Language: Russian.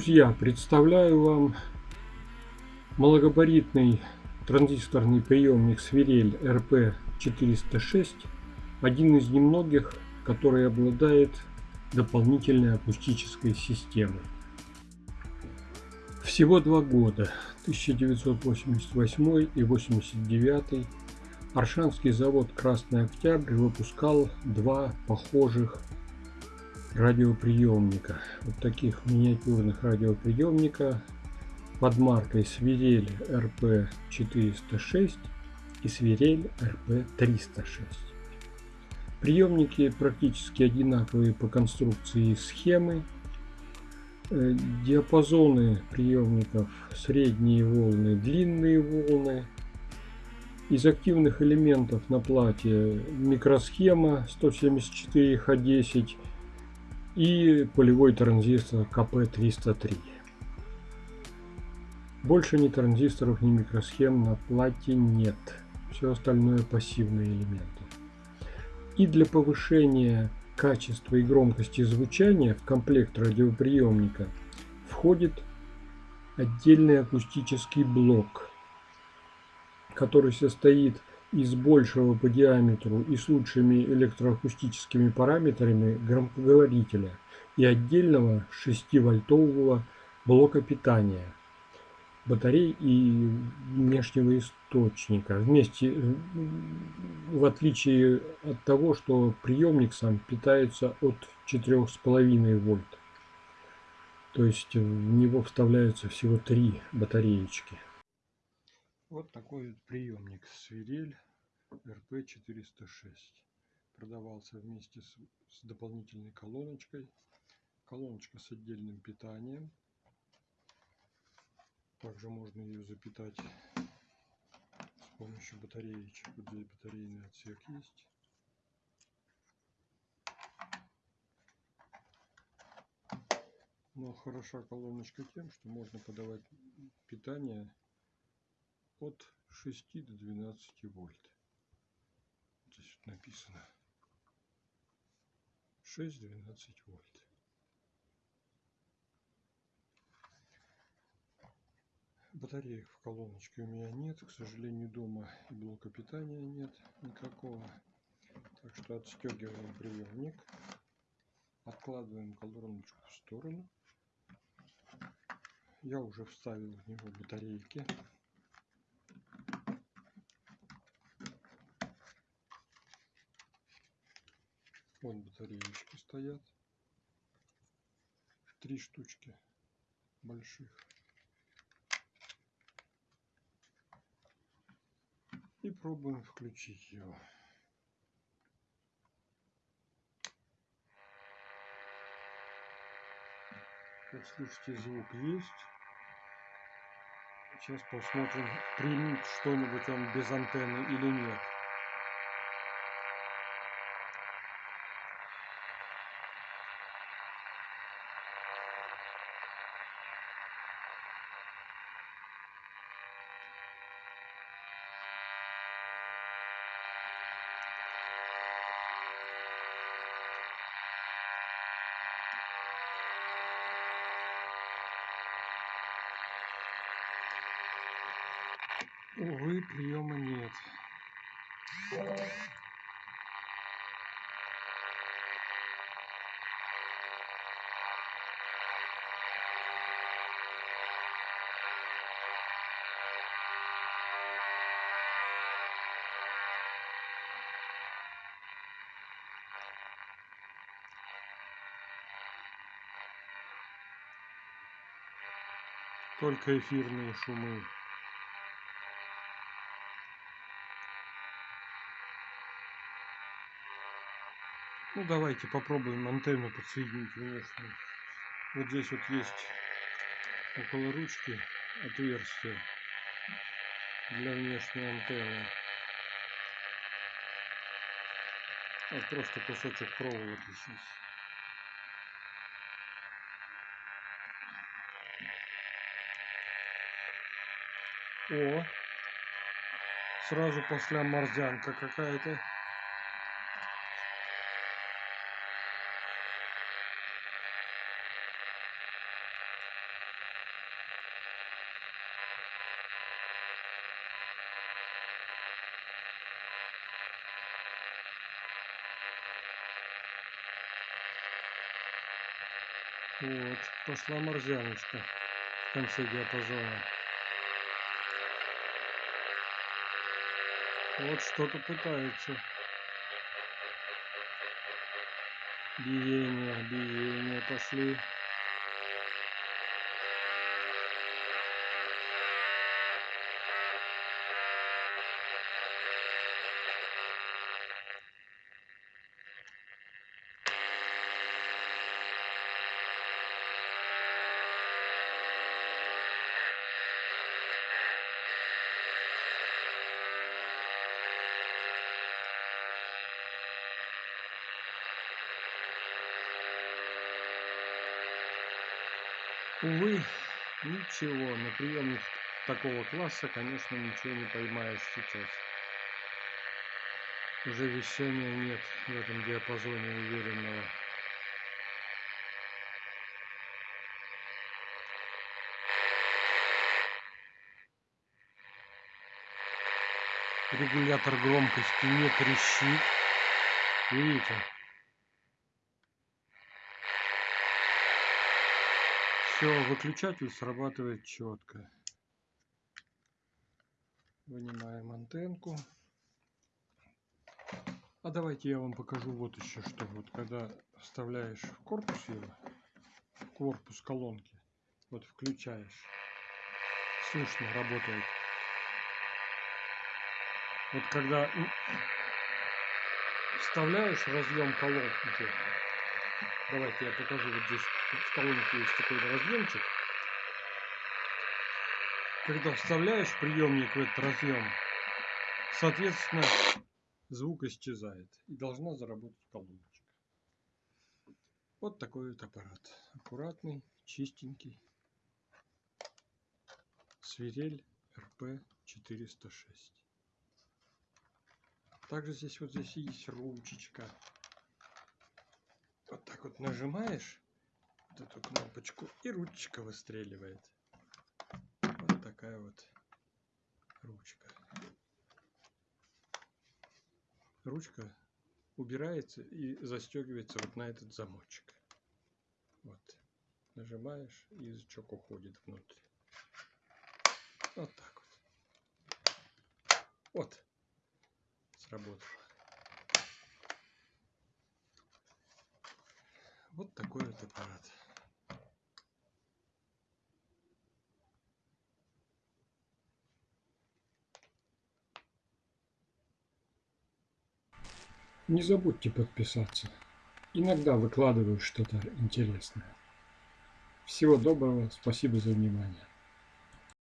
Друзья, представляю вам малогабаритный транзисторный приемник Свирель RP406, один из немногих, который обладает дополнительной акустической системой. Всего два года, 1988 и 89 Аршанский завод «Красный Октябрь» выпускал два похожих радиоприемника. Вот таких миниатюрных радиоприемника под маркой Свирель RP406 и Свирель RP306. Приемники практически одинаковые по конструкции и схемы. Э, диапазоны приемников средние волны, длинные волны. Из активных элементов на плате микросхема 174Х10 и полевой транзистор КП-303. Больше ни транзисторов, ни микросхем на плате нет. Все остальное пассивные элементы. И для повышения качества и громкости звучания в комплект радиоприемника входит отдельный акустический блок, который состоит из большего по диаметру и с лучшими электроакустическими параметрами громкоговорителя и отдельного 6-вольтового блока питания, батарей и внешнего источника. Вместе, в отличие от того, что приемник сам питается от 4,5 вольт. То есть в него вставляются всего три батареечки. Вот такой вот приемник Свирель RP406. Продавался вместе с, с дополнительной колоночкой. Колоночка с отдельным питанием. Также можно ее запитать с помощью батареечек. Вот здесь батарейный отсек есть. Но хороша колоночка тем, что можно подавать питание от 6 до 12 вольт. Здесь вот написано 6-12 вольт. Батареек в колоночке у меня нет. К сожалению, дома и блока питания нет никакого. Так что отстегиваем приемник. Откладываем колоночку в сторону. Я уже вставил в него батарейки. Вон батареечки стоят. Три штучки больших. И пробуем включить его. Как слышите, звук есть. Сейчас посмотрим, примет что-нибудь он без антенны или нет. Увы, приема нет. Только эфирные шумы. Ну давайте попробуем антенну подсоединить внешнюю. Вот здесь вот есть около ручки отверстие для внешней антенны. Вот просто кусочек проволоки сейчас. О, сразу после морзянка какая-то. Вот, пошла морзяночка в конце диапазона. Вот что-то пытается. Биение, биение пошли. Увы, ничего, на приемник такого класса, конечно, ничего не поймаешь сейчас. Уже вещания нет в этом диапазоне уверенного. Регулятор громкости не трещит. Видите? Все, выключатель срабатывает четко. Вынимаем антенку. А давайте я вам покажу вот еще что. Вот когда вставляешь в корпус его, в корпус колонки, вот включаешь, слышно работает. Вот когда вставляешь разъем колонки, Давайте я покажу. Вот здесь в колонке есть такой разъемчик. Когда вставляешь приемник в этот разъем, соответственно, звук исчезает. И должна заработать колоночка. Вот такой вот аппарат. Аккуратный, чистенький. Свирель РП-406. Также здесь вот здесь есть ручечка вот так вот нажимаешь вот эту кнопочку и ручка выстреливает. Вот такая вот ручка. Ручка убирается и застегивается вот на этот замочек. Вот. Нажимаешь, и язычок уходит внутрь. Вот так вот. Вот. Вот такой вот аппарат. Не забудьте подписаться. Иногда выкладываю что-то интересное. Всего доброго, спасибо за внимание.